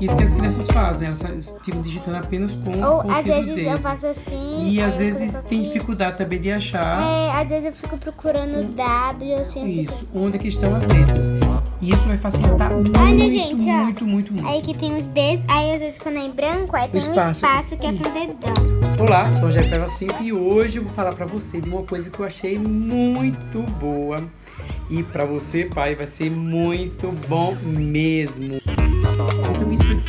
Isso que as crianças fazem, elas ficam digitando apenas com, Ou o às vezes dedo. eu faço assim. E às vezes tem dificuldade também de achar É, às vezes eu fico procurando W, assim. isso, fico- onde é que estão as letras. E isso vai facilitar muito, gente, ó. muito, muito, muito. Aí que tem os dedos, aí às vezes quando é em branco, aí tem um espaço. espaço que é com dedão. Olá, sou o Rogério Peva 5 e hoje eu vou falar pra você de uma coisa que eu achei muito boa. E pra você, pai, vai ser muito bom mesmo.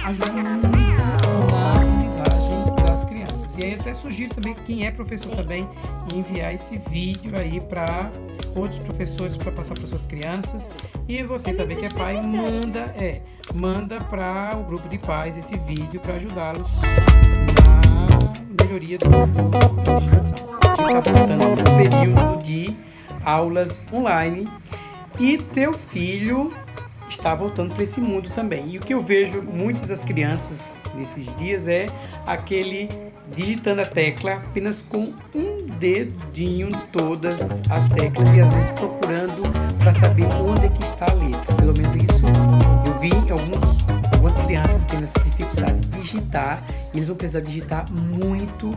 Ajudar muito na aprendizagem das crianças. E aí até sugiro também que quem é professor também enviar esse vídeo aí para outros professores para passar para suas crianças. E você também que é pai, manda, é, manda para o grupo de pais esse vídeo para ajudá-los na melhoria do, do, da digitação. A gente está voltando para o período de aulas online e teu filho está voltando para esse mundo também. E o que eu vejo muitas das crianças nesses dias é aquele digitando a tecla apenas com um dedinho todas as teclas e às vezes procurando para saber onde é que está a letra. Pelo menos isso eu vi alguns, algumas crianças tendo essa dificuldade de digitar e eles vão precisar digitar muito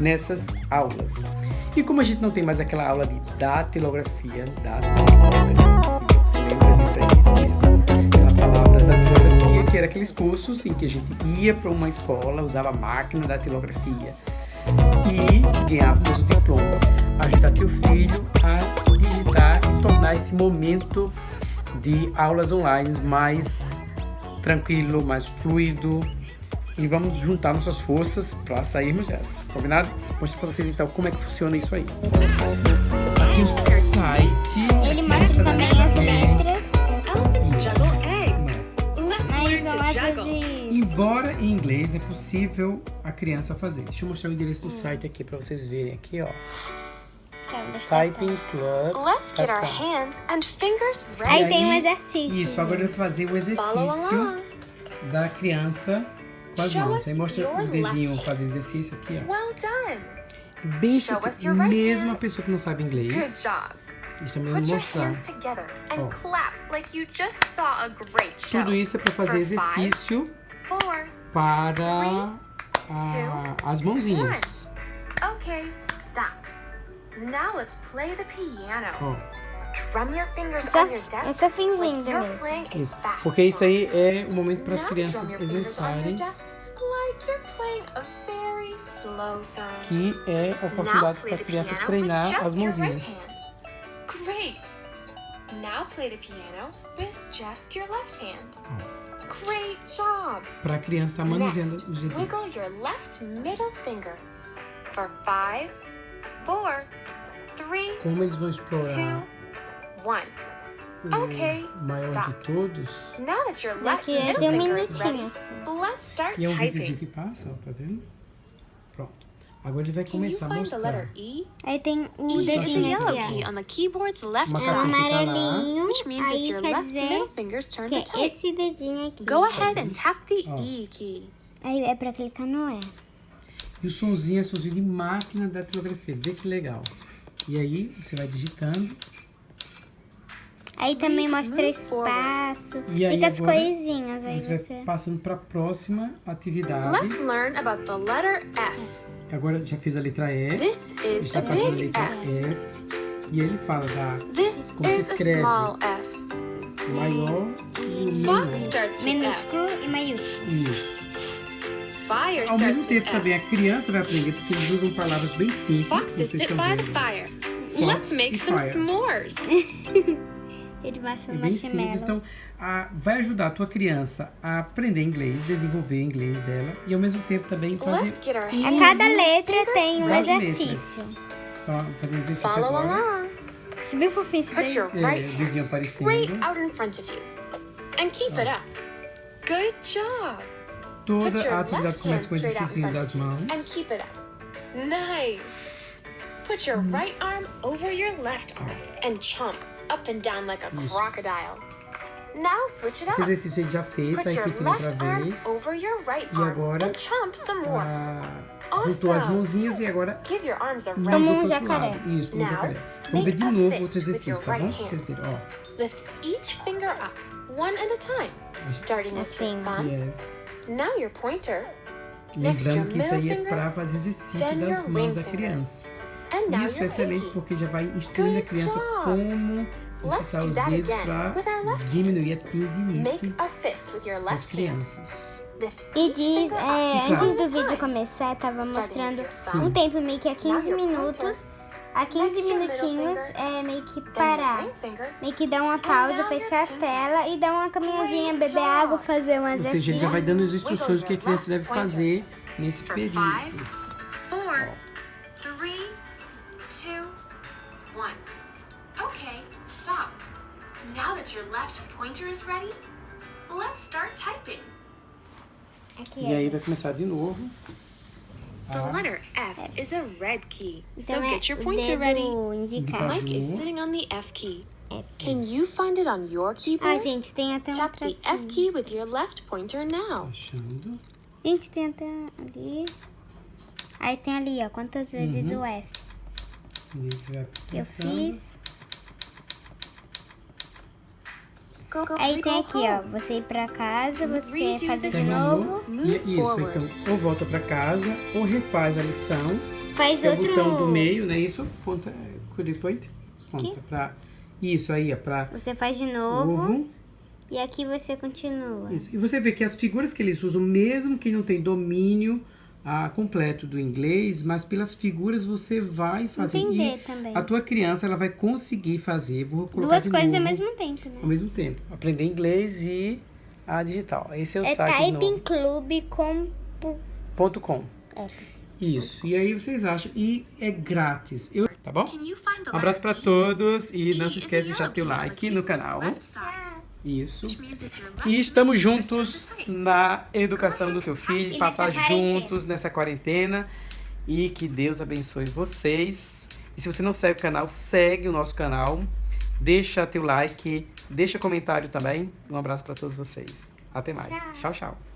nessas aulas. E como a gente não tem mais aquela aula de datilografia, datilografia, você lembra disso aí, isso mesmo? Que era aqueles cursos em que a gente ia para uma escola, usava a máquina da datilografia e ganhávamos o diploma. Ajudar teu filho a digitar e tornar esse momento de aulas online mais tranquilo, mais fluido, e vamos juntar nossas forças para sairmos dessa, combinado? Mostrar para vocês então como é que funciona isso aí. Aqui o site. Ele mostra também as Embora em inglês é possível a criança fazer. Deixa eu mostrar o endereço do site aqui para vocês verem aqui, ó. Typing Club. Let's get our hands and fingers ready. Aí tem um exercício. Isso, agora eu vou fazer o exercício da criança com as Show mãos. Aí mostra o dedinho fazendo exercício aqui, ó. Well done. Bem Show us sutil. your right Mesmo hand. a pessoa que não sabe Good inglês, job. Put your mostrar. hands together and clap like you just saw a great show. Tudo isso é para fazer For exercício Four. para a- as mãozinhas. Okay, stop. Now let's play the piano. Ó, Drum your fingers Só- on your desk eu só fingindo like you're mesmo. playing a isso. Porque isso aí é o momento para as Now crianças exercitarem, desk like you're playing a very slow song. que é a oportunidade para a the criança piano treinar as mãozinhas. Great. Now play the piano with just your left hand. Great job. Para a criança estar manuseando Next, os dedinhos. wiggle your left middle finger for five, four, three, Como eles vão two, explorar one. Okay, maior stop. de todos. Now that your left é middle finger is ready, let's start E é um videozinho typing. que passa, ó, tá vendo? Agora ele vai Can you começar a find the letter mostrar. E? Aí tem o E dedinho yellow aqui, key ó. on the keyboard's left Uma o side, lá. amarelinho, which means it's aí your quer left middle finger's turn to type. esse dedinho aqui. Go ahead and tap the Oh. E key. Aí é pra clicar no E. E o sonzinho é sonzinho de máquina da datilografia. Vê que legal. E aí você vai digitando. Aí também mostra espaço. E aí Fica as agora coisinhas. Aí Você você... vai passando para a próxima atividade. Let's learn about the letter F. Agora já fez a letra E. This is Está a fazendo a letra F. F. E ele fala da This Como se is a escreve? small F. maior e o Fox menor. starts with F. Minúsculo e maiúsculo. Isso. Fire Ao mesmo tempo também a criança vai aprender porque eles usam palavras bem simples. como Foxes sit by the fire. Fox Let's make e some fire. s'mores. Ele mostra É no bem simples. Então, a- vai ajudar a tua criança a aprender inglês, desenvolver o inglês dela e ao mesmo tempo também fazer. Let's get our A hands cada letra tem um exercício. Então, fazer exercício Follow agora. along. Você viu fofinho isso Put your É, right hand straight out in front of you. And keep it up. Good job. Toda a atividade começa com o exercício das you. And mãos. keep it up. Nice. Put your right arm over your left arm and chomp up and down like a Isso. crocodile. Now switch it Esse up. exercício a gente já fez, tá Put your repetindo outra left arm vez. over your right E arm agora, and chomp some more. Ah, juntou as mãozinhas e agora Give your arms a muda Como rest. um jacaré. Isso, como um Now, jacaré. Vamos ver make de a novo fist outro with exercício, your tá bom? vocês verem, ó. Lift each finger up, one at a time, starting with your Assim. thumb, Yes. Now your pointer. Next, Lembrando your que isso aí é para fazer exercício das your mãos da criança. Isso é excelente porque já vai instruindo a criança como do os that dedos again para with our left hand. diminuir a tendinite Make a fist with your das left hand. crianças. E diz, é, antes do vídeo começar, tava Starting mostrando thumb. um tempo meio que a Now 15 your minutos. A 15 Next, your middle minutinhos é meio que parar. Meio que dar uma pausa, fechar a tela e dar uma caminhadinha, beber água, fazer um Ou seja, ele já vai dando as instruções do que a criança deve fazer nesse período. One. Okay, stop. Now that your left pointer is ready, let's start typing. Aqui, E aí ó. vai começar de novo. The Ah, letter F is a red key, so Então é get your o pointer ready. indicado. Mike is sitting on the F key. F. Can you find it on your Ah, keyboard? gente, tem até um Tap the F key with your left pointer now. Achando. Gente, tem até ali. Aí tem ali, ó, quantas vezes Uhum. o F E vai eu fiz. Aí tem aqui, ó, você ir pra casa, você fazer de novo. E é isso, então, ou volta pra casa, ou refaz a lição. Faz é o outro. botão do meio, né? Isso, ponta, you point? Ponta pra... Isso aí, ó, pra Você faz de novo. ovo. E aqui você continua. Isso. E você vê que as figuras que eles usam, mesmo quem não tem domínio ah, completo do inglês, mas pelas figuras você vai fazer. Entender e também. a tua criança, ela vai conseguir fazer. Vou colocar Duas de coisas ao novo, mesmo tempo, né? ao mesmo tempo. Aprender inglês e a digital. Esse é o É site Typing novo. Club com. Ponto com. É. Isso. E aí vocês acham. E é grátis. Eu, tá bom? Um abraço E? todos e E não se is esquece de deixar teu like no canal. Isso. E estamos juntos na educação do teu filho, passar juntos nessa quarentena. E que Deus abençoe vocês. E se você não segue o canal, segue o nosso canal. Deixa teu like, deixa comentário também. Um abraço para todos vocês. Até mais. Tchau. tchau.